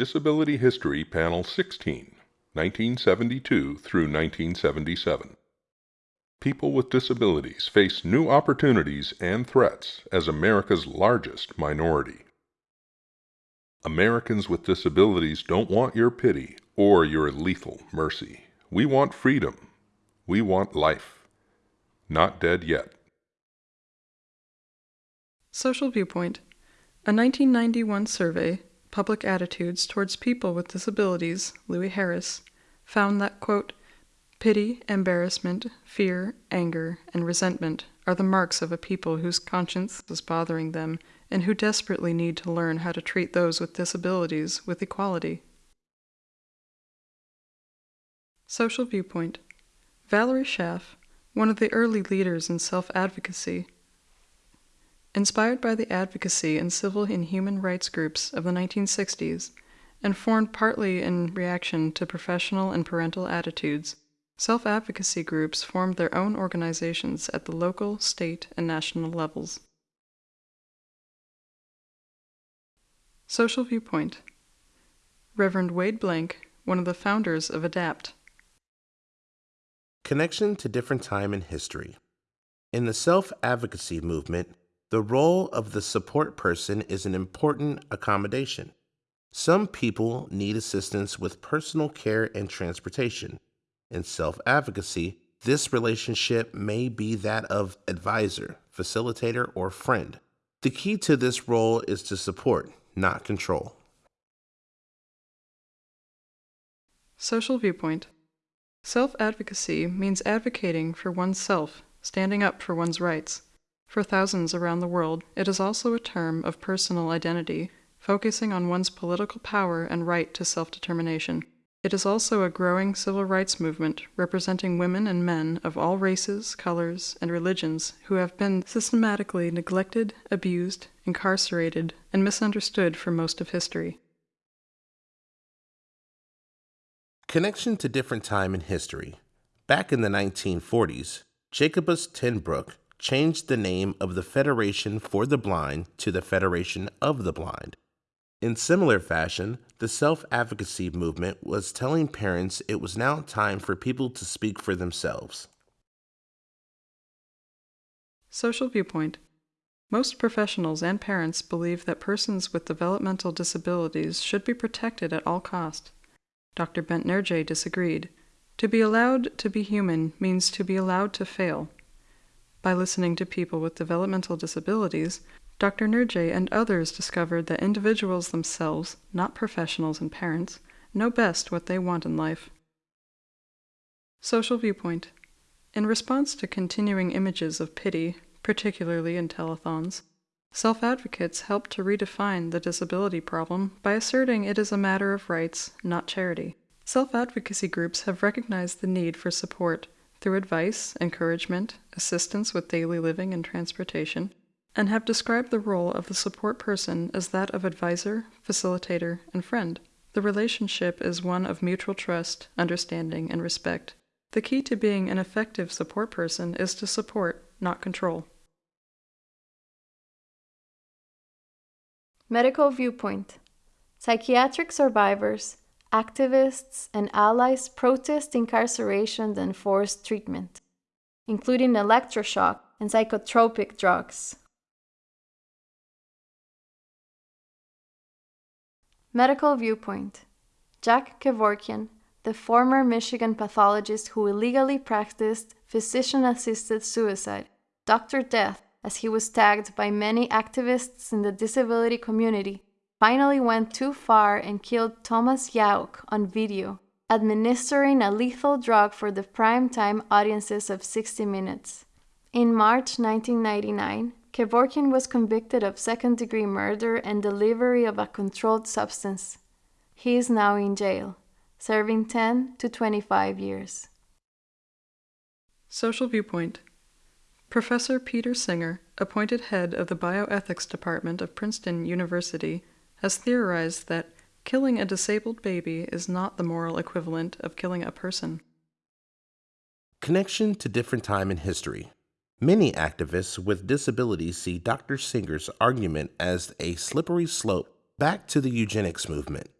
Disability History Panel 16, 1972 through 1977. People with disabilities face new opportunities and threats as America's largest minority. Americans with disabilities don't want your pity or your lethal mercy. We want freedom. We want life. Not dead yet. Social Viewpoint A 1991 survey, Public Attitudes Towards People with Disabilities, Louis Harris, found that, quote, pity, embarrassment, fear, anger, and resentment are the marks of a people whose conscience is bothering them and who desperately need to learn how to treat those with disabilities with equality. Social Viewpoint Valerie Schaaf, one of the early leaders in self advocacy, inspired by the advocacy in civil and human rights groups of the 1960s, and formed partly in reaction to professional and parental attitudes, self advocacy groups formed their own organizations at the local, state, and national levels. Social Viewpoint Reverend Wade Blank, one of the founders of ADAPT. Connection to different time in history. In the self advocacy movement, the role of the support person is an important accommodation. Some people need assistance with personal care and transportation. In self advocacy, this relationship may be that of advisor, facilitator, or friend. The key to this role is to support, not control. Social Viewpoint Self advocacy means advocating for oneself, standing up for one's rights. For thousands around the world, it is also a term of personal identity, focusing on one's political power and right to self determination. It is also a growing civil rights movement representing women and men of all races, colors, and religions who have been systematically neglected, abused, incarcerated, and misunderstood for most of history. Connection to different time in history. Back in the 1940s, Jacobus tenBroek changed the name of the Federation for the Blind to the Federation of the Blind. In similar fashion, the self advocacy movement was telling parents it was now time for people to speak for themselves. Social Viewpoint Most professionals and parents believe that persons with developmental disabilities should be protected at all cost. Dr. Bengt Nirje disagreed. To be allowed to be human means to be allowed to fail. By listening to people with developmental disabilities, Dr. Nirje and others discovered that individuals themselves, not professionals and parents, know best what they want in life. Social Viewpoint In response to continuing images of pity, particularly in telethons, self advocates help to redefine the disability problem by asserting it is a matter of rights, not charity. Self advocacy groups have recognized the need for support through advice, encouragement, assistance with daily living and transportation, and have described the role of the support person as that of advisor, facilitator, and friend. The relationship is one of mutual trust, understanding, and respect. The key to being an effective support person is to support, not control. Medical Viewpoint Psychiatric survivors, activists, and allies protest incarceration and forced treatment, including electroshock and psychotropic drugs. Medical Viewpoint Jack Kevorkian, the former Michigan pathologist who illegally practiced physician assisted suicide, Dr. Death, as he was tagged by many activists in the disability community, finally went too far and killed Thomas Youk on video, administering a lethal drug for the primetime audiences of 60 Minutes. In March 1999, Kevorkian was convicted of second degree murder and delivery of a controlled substance. He is now in jail, serving 10 to 25 years. Social Viewpoint Professor Peter Singer, appointed head of the Bioethics Department of Princeton University, has theorized that killing a disabled baby is not the moral equivalent of killing a person. Connection to different time in history. Many activists with disabilities see Dr. Singer's argument as a slippery slope back to the eugenics movement.